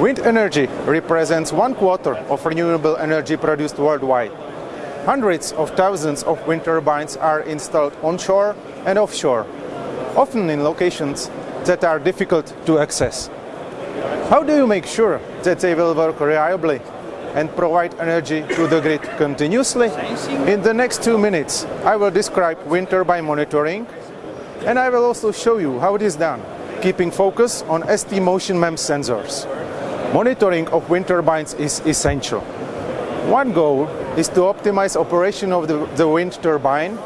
Wind energy represents one quarter of renewable energy produced worldwide. Hundreds of thousands of wind turbines are installed onshore and offshore, often in locations that are difficult to access. How do you make sure that they will work reliably and provide energy to the grid continuously? In the next two minutes, I will describe wind turbine monitoring and I will also show you how it is done, keeping focus on ST Motion MEMS sensors. Monitoring of wind turbines is essential. One goal is to optimize operation of the, the wind turbine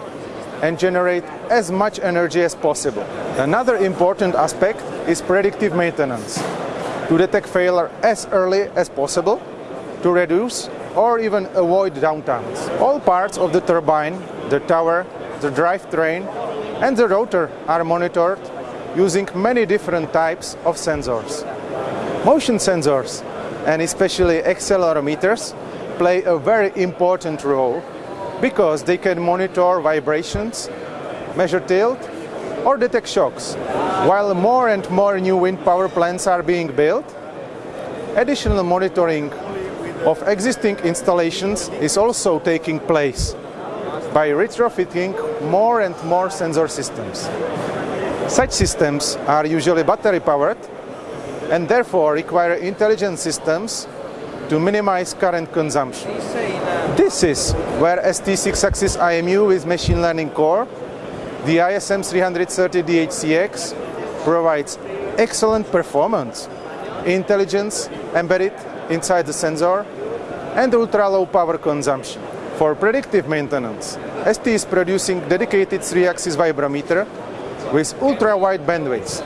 and generate as much energy as possible. Another important aspect is predictive maintenance, to detect failure as early as possible, to reduce or even avoid downtimes. All parts of the turbine, the tower, the drivetrain and the rotor are monitored using many different types of sensors. Motion sensors, and especially accelerometers, play a very important role because they can monitor vibrations, measure tilt, or detect shocks. While more and more new wind power plants are being built, additional monitoring of existing installations is also taking place by retrofitting more and more sensor systems. Such systems are usually battery powered and therefore require intelligent systems to minimize current consumption. This is where ST6-axis IMU with machine learning core, the ISM 330 DHCX, provides excellent performance, intelligence embedded inside the sensor, and ultra-low power consumption. For predictive maintenance, ST is producing dedicated 3-axis vibrometer with ultra-wide bandwidth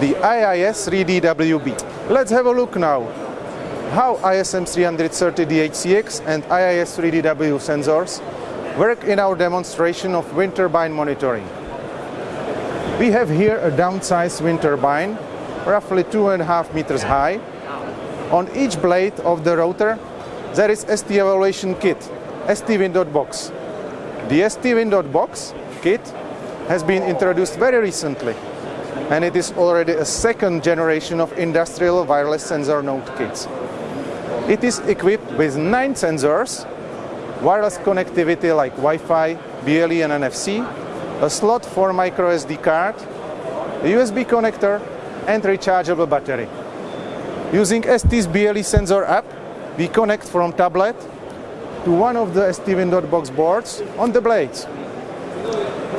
the IIS-3DWB. Let's have a look now how ISM 330 DHCX and IIS-3DW sensors work in our demonstration of wind turbine monitoring. We have here a downsized wind turbine, roughly two and a half meters high. On each blade of the rotor there is ST evaluation kit, STWIN.box. The STWIN.box kit has been introduced very recently and it is already a second generation of industrial wireless sensor node kits. It is equipped with nine sensors, wireless connectivity like Wi-Fi, BLE and NFC, a slot for micro SD card, a USB connector and rechargeable battery. Using ST's BLE sensor app, we connect from tablet to one of the STWIN.box boards on the blades.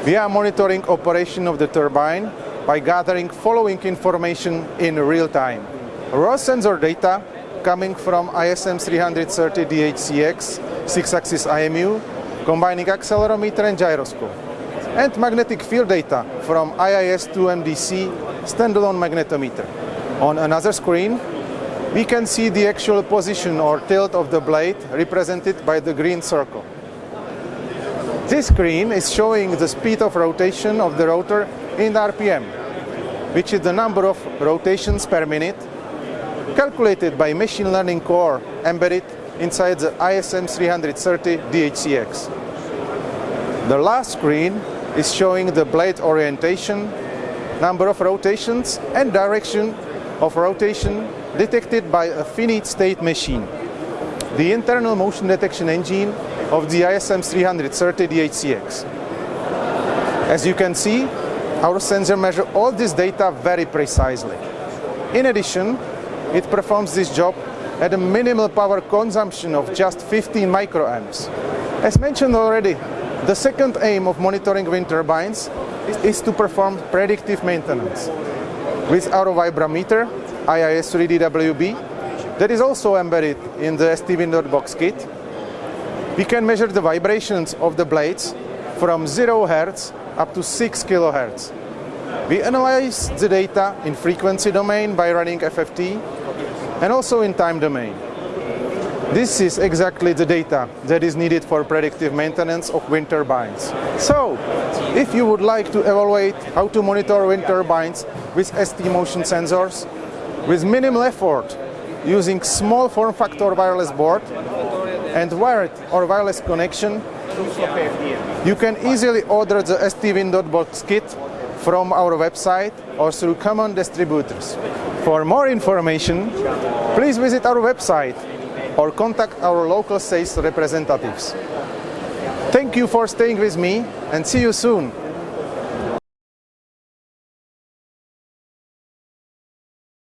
We are monitoring operation of the turbine by gathering following information in real time. Raw sensor data coming from ISM 330 DHCX 6-axis IMU, combining accelerometer and gyroscope. And magnetic field data from IIS-2MDC standalone magnetometer. On another screen, we can see the actual position or tilt of the blade represented by the green circle. This screen is showing the speed of rotation of the rotor in RPM, which is the number of rotations per minute calculated by machine learning core embedded inside the ISM 330 DHCX. The last screen is showing the blade orientation, number of rotations and direction of rotation detected by a finite state machine, the internal motion detection engine of the ISM 330 DHCX. As you can see, our sensor measures all this data very precisely. In addition, it performs this job at a minimal power consumption of just 15 microamps. As mentioned already, the second aim of monitoring wind turbines is to perform predictive maintenance. With our vibrometer, IIS-3DWB, that is also embedded in the STWIN.box kit, we can measure the vibrations of the blades from 0 Hz up to 6 kHz. We analyze the data in frequency domain by running FFT and also in time domain. This is exactly the data that is needed for predictive maintenance of wind turbines. So, if you would like to evaluate how to monitor wind turbines with ST motion sensors, with minimal effort, using small form factor wireless board and wired or wireless connection, you can easily order the STWIN.box kit from our website or through common distributors. For more information, please visit our website or contact our local sales representatives. Thank you for staying with me and see you soon